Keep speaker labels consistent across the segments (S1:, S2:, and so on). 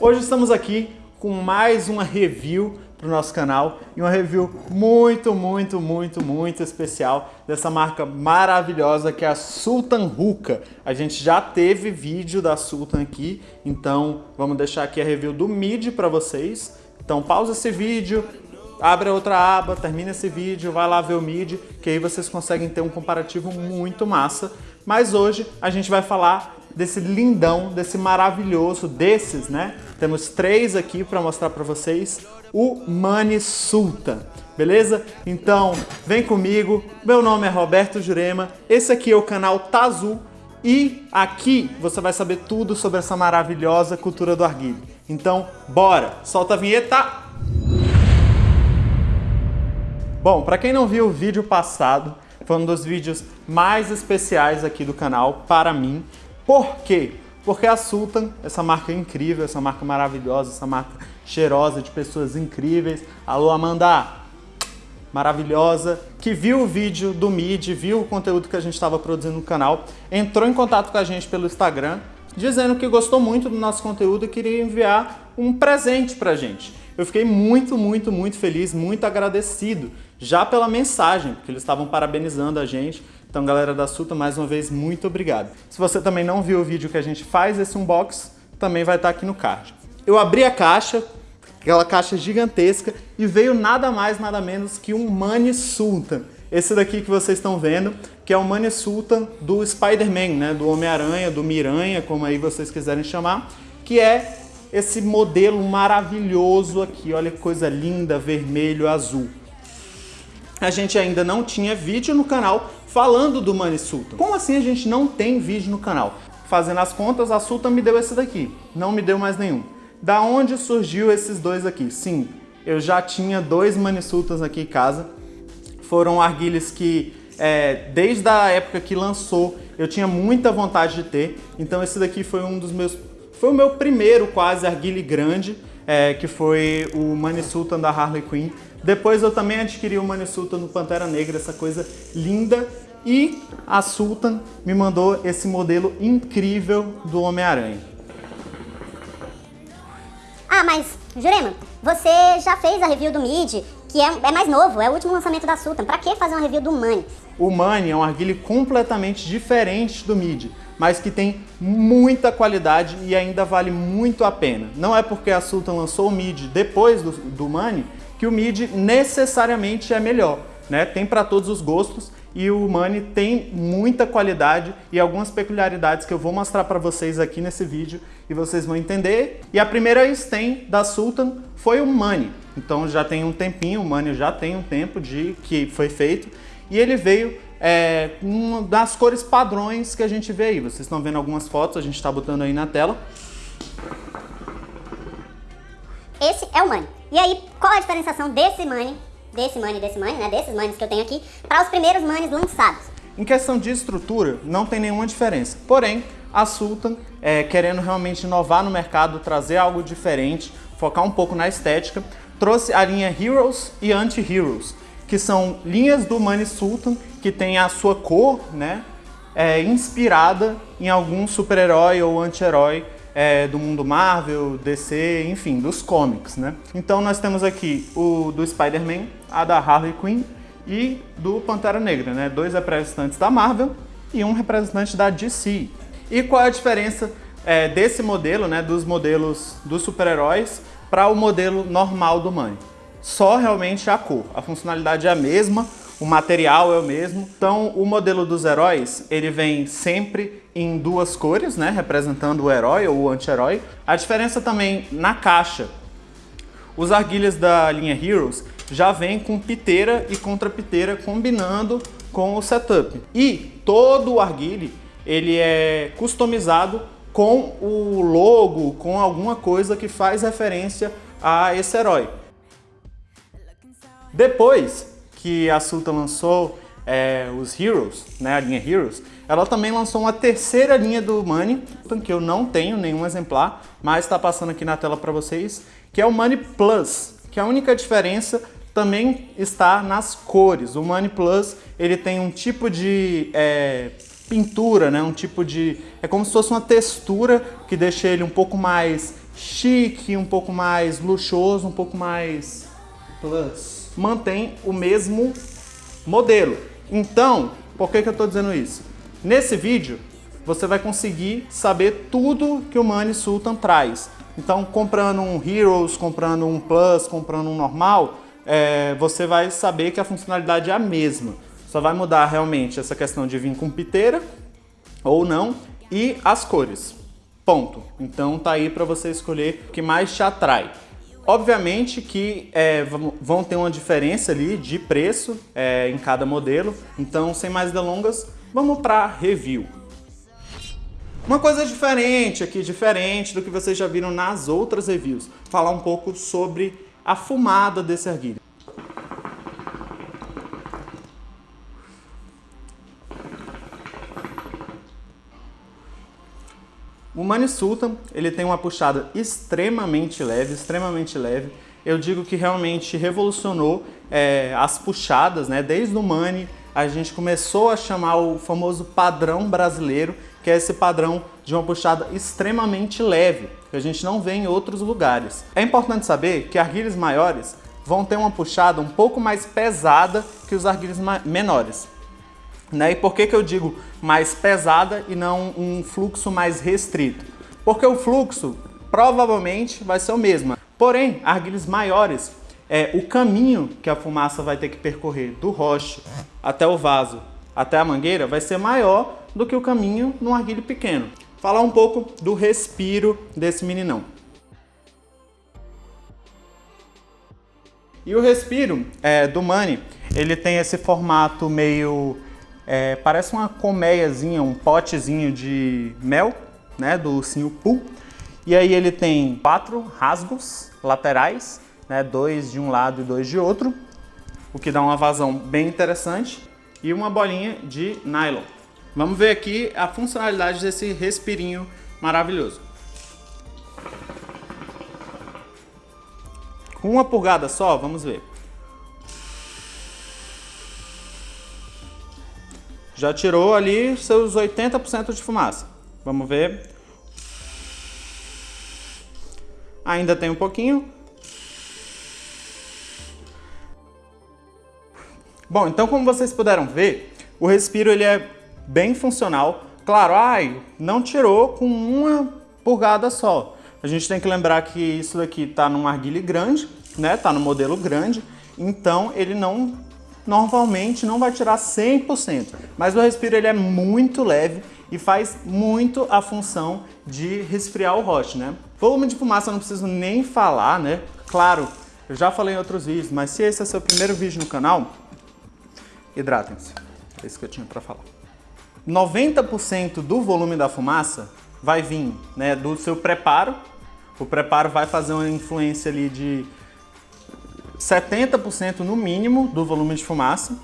S1: Hoje estamos aqui com mais uma review para o nosso canal e uma review muito, muito, muito, muito especial dessa marca maravilhosa que é a Sultan Hookah. A gente já teve vídeo da Sultan aqui, então vamos deixar aqui a review do MIDI para vocês. Então pausa esse vídeo, abre outra aba, termina esse vídeo, vai lá ver o MIDI, que aí vocês conseguem ter um comparativo muito massa. Mas hoje a gente vai falar desse lindão, desse maravilhoso, desses, né? Temos três aqui para mostrar para vocês, o Mani Sultan, beleza? Então, vem comigo, meu nome é Roberto Jurema, esse aqui é o canal Tazu e aqui você vai saber tudo sobre essa maravilhosa cultura do arguilho. Então, bora, solta a vinheta! Bom, para quem não viu o vídeo passado, foi um dos vídeos mais especiais aqui do canal para mim, por quê? Porque a Sultan, essa marca incrível, essa marca maravilhosa, essa marca cheirosa de pessoas incríveis. Alô, Amanda! Maravilhosa, que viu o vídeo do MID, viu o conteúdo que a gente estava produzindo no canal, entrou em contato com a gente pelo Instagram, dizendo que gostou muito do nosso conteúdo e queria enviar um presente pra gente. Eu fiquei muito, muito, muito feliz, muito agradecido, já pela mensagem, porque eles estavam parabenizando a gente, então, galera da Suta, mais uma vez, muito obrigado. Se você também não viu o vídeo que a gente faz esse unbox, também vai estar aqui no card. Eu abri a caixa, aquela caixa gigantesca, e veio nada mais, nada menos que um Mani Sultan. Esse daqui que vocês estão vendo, que é o Mani Sultan do Spider-Man, né? do Homem-Aranha, do Miranha, como aí vocês quiserem chamar, que é esse modelo maravilhoso aqui, olha que coisa linda, vermelho, azul. A gente ainda não tinha vídeo no canal falando do Money Sultan. Como assim a gente não tem vídeo no canal? Fazendo as contas, a Sultan me deu esse daqui, não me deu mais nenhum. Da onde surgiu esses dois aqui? Sim, eu já tinha dois Money Sultans aqui em casa. Foram arguilhas que, é, desde a época que lançou, eu tinha muita vontade de ter. Então esse daqui foi um dos meus... Foi o meu primeiro quase arguile grande, é, que foi o Money Sultan da Harley Quinn. Depois eu também adquiri o Money Sultan no Pantera Negra, essa coisa linda e a Sultan me mandou esse modelo incrível do Homem-Aranha.
S2: Ah, mas, Jurema, você já fez a review do Mid, que é, é, mais novo, é o último lançamento da Sultan. Pra que fazer uma review do Mani?
S1: O Mani é um arguile completamente diferente do Mid, mas que tem muita qualidade e ainda vale muito a pena. Não é porque a Sultan lançou o Mid depois do, do Mani que o Mid necessariamente é melhor. Né? Tem para todos os gostos e o Money tem muita qualidade e algumas peculiaridades que eu vou mostrar para vocês aqui nesse vídeo e vocês vão entender. E a primeira stem da Sultan foi o Money. Então já tem um tempinho, o Money já tem um tempo de que foi feito e ele veio é, uma das cores padrões que a gente vê aí. Vocês estão vendo algumas fotos, a gente está botando aí na tela.
S2: Esse é o Money. E aí, qual a diferenciação desse Money desse money, desse money, né, desses monies que eu tenho aqui, para os primeiros monies lançados.
S1: Em questão de estrutura, não tem nenhuma diferença. Porém, a Sultan, é, querendo realmente inovar no mercado, trazer algo diferente, focar um pouco na estética, trouxe a linha Heroes e Anti-Heroes, que são linhas do Money Sultan que tem a sua cor né, é, inspirada em algum super-herói ou anti-herói é, do mundo Marvel, DC, enfim, dos comics, né? Então nós temos aqui o do Spider-Man, a da Harley Quinn e do Pantera Negra, né? Dois representantes da Marvel e um representante da DC. E qual é a diferença é, desse modelo, né, dos modelos dos super-heróis para o modelo normal do Money? Só realmente a cor. A funcionalidade é a mesma, o material é o mesmo. Então, o modelo dos heróis, ele vem sempre em duas cores, né, representando o herói ou o anti-herói. A diferença também na caixa. Os arguilhas da linha Heroes já vem com piteira e contrapiteira combinando com o setup. E todo o arguile, ele é customizado com o logo, com alguma coisa que faz referência a esse herói. Depois, que a Sultan lançou é, os Heroes, né, a linha Heroes, ela também lançou uma terceira linha do Money, que eu não tenho nenhum exemplar, mas está passando aqui na tela para vocês, que é o Money Plus, que a única diferença também está nas cores. O Money Plus ele tem um tipo de é, pintura, né? um tipo de... é como se fosse uma textura que deixa ele um pouco mais chique, um pouco mais luxuoso, um pouco mais plus, mantém o mesmo modelo. Então, por que, que eu estou dizendo isso? Nesse vídeo, você vai conseguir saber tudo que o Money Sultan traz. Então, comprando um Heroes, comprando um Plus, comprando um normal, é, você vai saber que a funcionalidade é a mesma. Só vai mudar realmente essa questão de vir com piteira ou não e as cores. Ponto. Então tá aí para você escolher o que mais te atrai. Obviamente que é, vão ter uma diferença ali de preço é, em cada modelo, então sem mais delongas, vamos para review. Uma coisa diferente aqui, diferente do que vocês já viram nas outras reviews, falar um pouco sobre a fumada desse arguilho. O Mani Sultan, ele tem uma puxada extremamente leve, extremamente leve. Eu digo que realmente revolucionou é, as puxadas, né? Desde o Mani, a gente começou a chamar o famoso padrão brasileiro, que é esse padrão de uma puxada extremamente leve, que a gente não vê em outros lugares. É importante saber que arguilhos maiores vão ter uma puxada um pouco mais pesada que os arguilhos menores. Né? E por que, que eu digo mais pesada e não um fluxo mais restrito? Porque o fluxo provavelmente vai ser o mesmo. Porém, arguilhos maiores, é, o caminho que a fumaça vai ter que percorrer do roche até o vaso, até a mangueira, vai ser maior do que o caminho num arguilho pequeno. Falar um pouco do respiro desse meninão. E o respiro é, do Mani, ele tem esse formato meio é, parece uma colmeiazinha, um potezinho de mel, né, do ursinho Pooh. E aí ele tem quatro rasgos laterais, né, dois de um lado e dois de outro, o que dá uma vazão bem interessante. E uma bolinha de nylon. Vamos ver aqui a funcionalidade desse respirinho maravilhoso. Com uma purgada só, vamos ver. Já tirou ali seus 80% de fumaça. Vamos ver. Ainda tem um pouquinho. Bom, então como vocês puderam ver, o respiro ele é bem funcional. Claro, ai, não tirou com uma purgada só. A gente tem que lembrar que isso daqui está num arguile grande, né? Tá no modelo grande, então ele não normalmente não vai tirar 100%, mas o respiro ele é muito leve e faz muito a função de resfriar o roche, né? Volume de fumaça eu não preciso nem falar, né? Claro, eu já falei em outros vídeos, mas se esse é seu primeiro vídeo no canal, hidratem-se. É isso que eu tinha para falar. 90% do volume da fumaça vai vir né, do seu preparo. O preparo vai fazer uma influência ali de 70% no mínimo do volume de fumaça.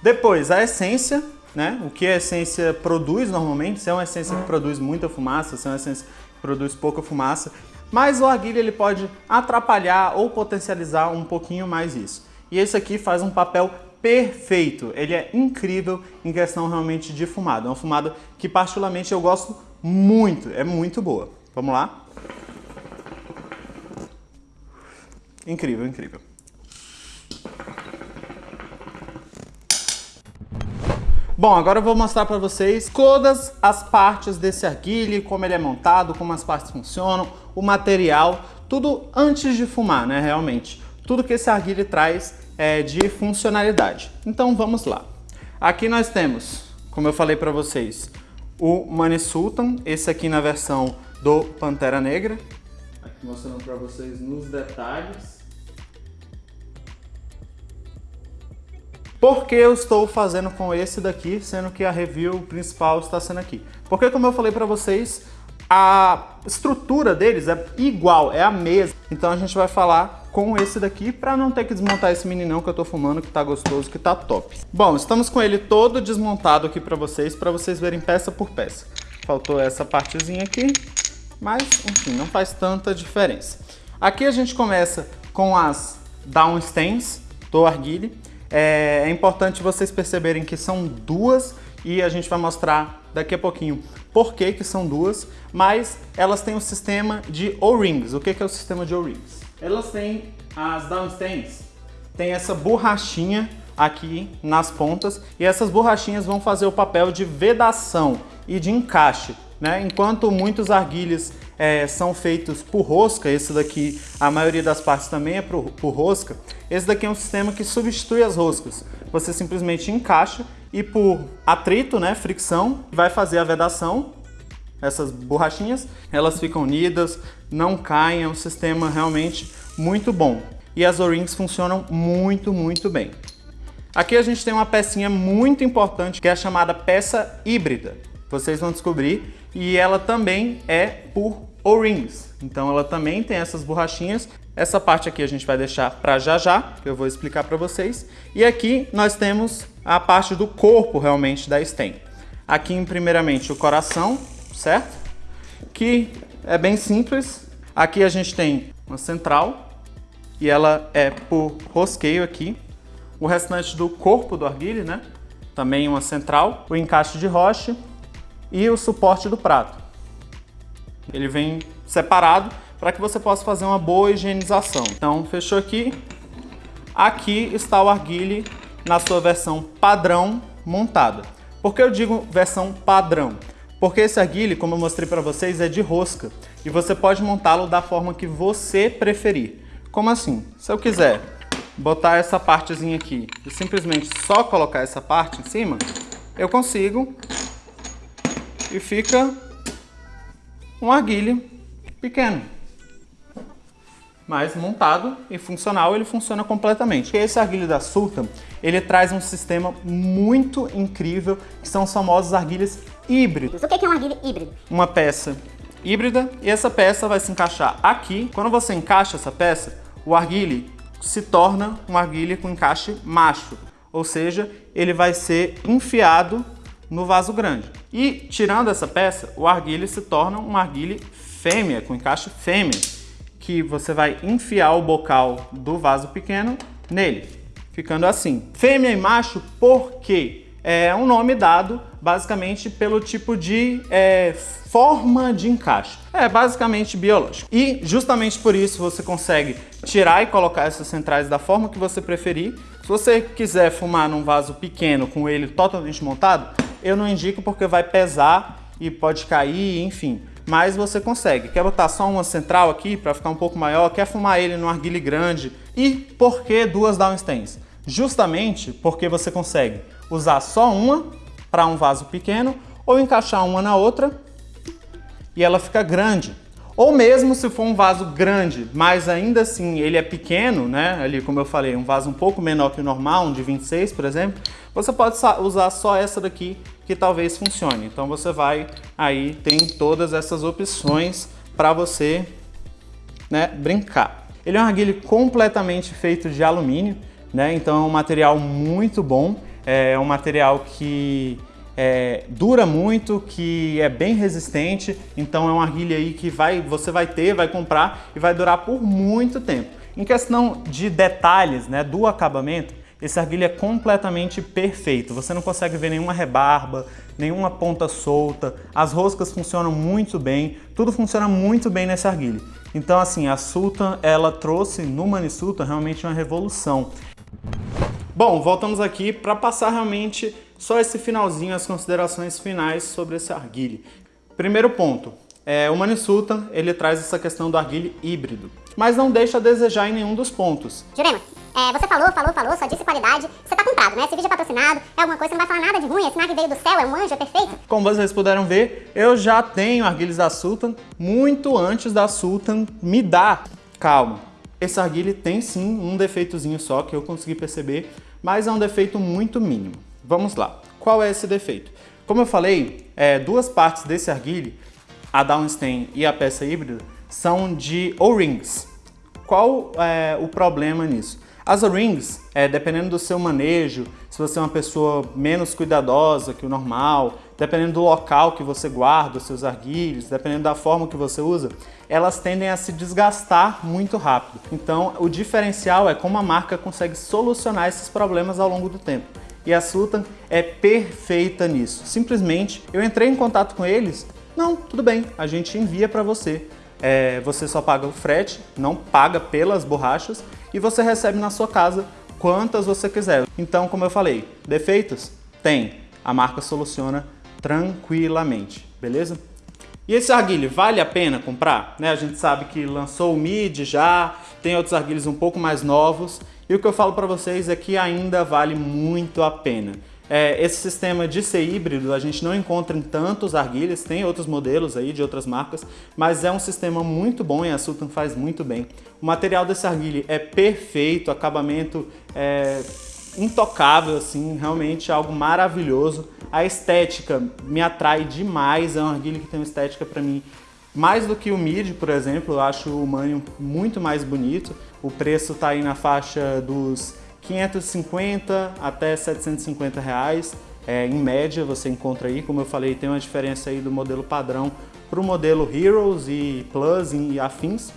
S1: Depois, a essência, né? O que a essência produz normalmente, se é uma essência que produz muita fumaça, se é uma essência que produz pouca fumaça, mas o arguilha ele pode atrapalhar ou potencializar um pouquinho mais isso. E esse aqui faz um papel perfeito, ele é incrível em questão realmente de fumada. É uma fumada que particularmente eu gosto muito, é muito boa. Vamos lá? Incrível, incrível. Bom, agora eu vou mostrar para vocês todas as partes desse arguile, como ele é montado, como as partes funcionam, o material, tudo antes de fumar, né, realmente. Tudo que esse arguile traz é, de funcionalidade. Então vamos lá. Aqui nós temos, como eu falei para vocês, o Money Sultan, esse aqui na versão do Pantera Negra. Aqui mostrando para vocês nos detalhes. Por que eu estou fazendo com esse daqui, sendo que a review principal está sendo aqui? Porque como eu falei para vocês, a estrutura deles é igual, é a mesma. Então a gente vai falar com esse daqui para não ter que desmontar esse meninão que eu tô fumando, que tá gostoso, que tá top. Bom, estamos com ele todo desmontado aqui para vocês, para vocês verem peça por peça. Faltou essa partezinha aqui, mas enfim, não faz tanta diferença. Aqui a gente começa com as downstains do arguile. É, é importante vocês perceberem que são duas e a gente vai mostrar daqui a pouquinho por que, que são duas, mas elas têm um sistema de O-rings. O que, que é o sistema de O-rings? Elas têm as downstains, tem essa borrachinha aqui nas pontas e essas borrachinhas vão fazer o papel de vedação e de encaixe. Né? Enquanto muitos arguilhos é, são feitos por rosca, esse daqui, a maioria das partes também é por, por rosca, esse daqui é um sistema que substitui as roscas. Você simplesmente encaixa e por atrito, né, fricção, vai fazer a vedação, essas borrachinhas, elas ficam unidas, não caem, é um sistema realmente muito bom. E as O-rings funcionam muito, muito bem. Aqui a gente tem uma pecinha muito importante que é a chamada peça híbrida. Vocês vão descobrir e ela também é por O-rings. Então ela também tem essas borrachinhas. Essa parte aqui a gente vai deixar para já já, que eu vou explicar para vocês. E aqui nós temos a parte do corpo realmente da stem. Aqui primeiramente o coração, certo? Que é bem simples. Aqui a gente tem uma central e ela é por rosqueio aqui. O restante do corpo do arguile, né? Também uma central, o encaixe de rocha e o suporte do prato. Ele vem separado para que você possa fazer uma boa higienização. Então, fechou aqui. Aqui está o arguile na sua versão padrão montada. Por que eu digo versão padrão? Porque esse arguile, como eu mostrei para vocês, é de rosca e você pode montá-lo da forma que você preferir. Como assim? Se eu quiser botar essa partezinha aqui e simplesmente só colocar essa parte em cima, eu consigo e fica um arguilho pequeno. Mas montado e funcional, ele funciona completamente. Esse arguilho da Sultan, ele traz um sistema muito incrível, que são os famosos arguilhos híbridos.
S2: O que é um arguilho híbrido?
S1: Uma peça híbrida e essa peça vai se encaixar aqui. Quando você encaixa essa peça, o arguilho se torna um arguilho com encaixe macho, ou seja, ele vai ser enfiado no vaso grande. E tirando essa peça, o arguile se torna um arguile fêmea, com encaixe fêmea, que você vai enfiar o bocal do vaso pequeno nele, ficando assim. Fêmea e macho por quê? É um nome dado basicamente pelo tipo de é, forma de encaixe. É basicamente biológico. E justamente por isso você consegue tirar e colocar essas centrais da forma que você preferir. Se você quiser fumar num vaso pequeno com ele totalmente montado, eu não indico porque vai pesar e pode cair, enfim. Mas você consegue. Quer botar só uma central aqui para ficar um pouco maior? Quer fumar ele no arguile grande? E por que duas downstains? Justamente porque você consegue usar só uma para um vaso pequeno ou encaixar uma na outra e ela fica grande. Ou mesmo se for um vaso grande, mas ainda assim ele é pequeno, né? Ali, como eu falei, um vaso um pouco menor que o normal, um de 26, por exemplo, você pode usar só essa daqui que talvez funcione. Então você vai aí, tem todas essas opções para você né, brincar. Ele é um arguilho completamente feito de alumínio, né? Então é um material muito bom, é um material que é, dura muito, que é bem resistente, então é uma arguilha aí que vai, você vai ter, vai comprar e vai durar por muito tempo. Em questão de detalhes né, do acabamento, esse arguilho é completamente perfeito. Você não consegue ver nenhuma rebarba, nenhuma ponta solta, as roscas funcionam muito bem, tudo funciona muito bem nesse arguilho. Então assim, a Sultan, ela trouxe no Mani Sultan realmente uma revolução. Bom, voltamos aqui para passar realmente só esse finalzinho, as considerações finais sobre esse arguile. Primeiro ponto, é, o Manisultan ele traz essa questão do arguile híbrido, mas não deixa a desejar em nenhum dos pontos.
S2: Jurema, é, você falou, falou, falou, só disse qualidade, você tá comprado, né? Esse vídeo é patrocinado, é alguma coisa, você não vai falar nada de ruim, esse nave veio do céu, é um anjo, é perfeito.
S1: Como vocês puderam ver, eu já tenho arguilhos da Sultan muito antes da Sultan me dar. Calma, esse arguile tem sim um defeitozinho só que eu consegui perceber, mas é um defeito muito mínimo. Vamos lá. Qual é esse defeito? Como eu falei, é, duas partes desse arguile, a downstain e a peça híbrida, são de O-rings. Qual é o problema nisso? As O-rings, é, dependendo do seu manejo, se você é uma pessoa menos cuidadosa que o normal, dependendo do local que você guarda os seus arguilhos, dependendo da forma que você usa, elas tendem a se desgastar muito rápido. Então, o diferencial é como a marca consegue solucionar esses problemas ao longo do tempo. E a Sultan é perfeita nisso. Simplesmente eu entrei em contato com eles, não, tudo bem, a gente envia para você. É, você só paga o frete, não paga pelas borrachas e você recebe na sua casa quantas você quiser. Então, como eu falei, defeitos? Tem. A marca soluciona tranquilamente, beleza? E esse arguilho, vale a pena comprar? Né? A gente sabe que lançou o MID já, tem outros arguilhos um pouco mais novos, e o que eu falo para vocês é que ainda vale muito a pena. É, esse sistema de ser híbrido a gente não encontra em tantos arguilhas, tem outros modelos aí de outras marcas, mas é um sistema muito bom e a Sultan faz muito bem. O material desse arguilho é perfeito, acabamento é intocável, assim, realmente algo maravilhoso. A estética me atrai demais, é um arguilho que tem uma estética para mim mais do que o Mid, por exemplo, eu acho o Manium muito mais bonito. O preço está aí na faixa dos 550 até 750 reais. É, em média você encontra aí, como eu falei, tem uma diferença aí do modelo padrão para o modelo Heroes e Plus e afins.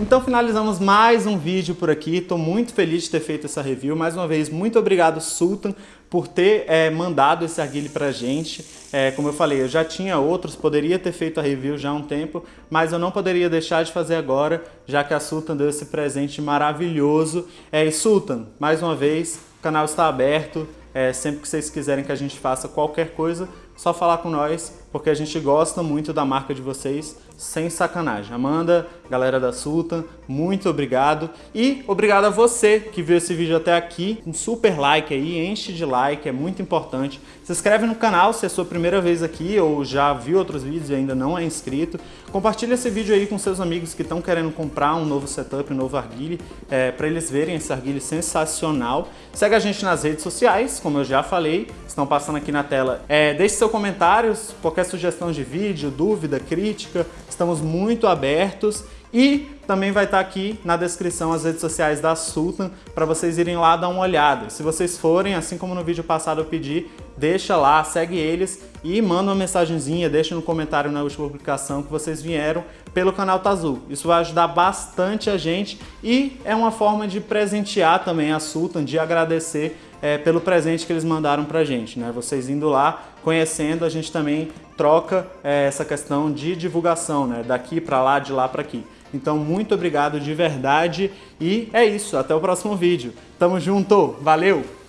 S1: Então finalizamos mais um vídeo por aqui, estou muito feliz de ter feito essa review. Mais uma vez, muito obrigado Sultan por ter é, mandado esse arguilho pra gente. É, como eu falei, eu já tinha outros, poderia ter feito a review já há um tempo, mas eu não poderia deixar de fazer agora, já que a Sultan deu esse presente maravilhoso. É, e Sultan, mais uma vez, o canal está aberto, é, sempre que vocês quiserem que a gente faça qualquer coisa, só falar com nós, porque a gente gosta muito da marca de vocês, sem sacanagem. Amanda, galera da Sultan, muito obrigado. E obrigado a você que viu esse vídeo até aqui. Um super like aí, enche de like, é muito importante. Se inscreve no canal se é a sua primeira vez aqui ou já viu outros vídeos e ainda não é inscrito. Compartilha esse vídeo aí com seus amigos que estão querendo comprar um novo setup, um novo arguile, é, para eles verem esse arguile sensacional. Segue a gente nas redes sociais, como eu já falei, estão passando aqui na tela. É, deixe seu comentários, qualquer sugestão de vídeo, dúvida, crítica, estamos muito abertos e também vai estar aqui na descrição as redes sociais da Sultan para vocês irem lá dar uma olhada. Se vocês forem, assim como no vídeo passado eu pedi, deixa lá, segue eles e manda uma mensagenzinha, deixa no comentário na última publicação que vocês vieram pelo canal Tazul. Isso vai ajudar bastante a gente e é uma forma de presentear também a Sultan, de agradecer é, pelo presente que eles mandaram pra gente. Né? Vocês indo lá, conhecendo, a gente também troca é, essa questão de divulgação, né? daqui para lá, de lá para aqui. Então, muito obrigado de verdade e é isso. Até o próximo vídeo. Tamo junto. Valeu!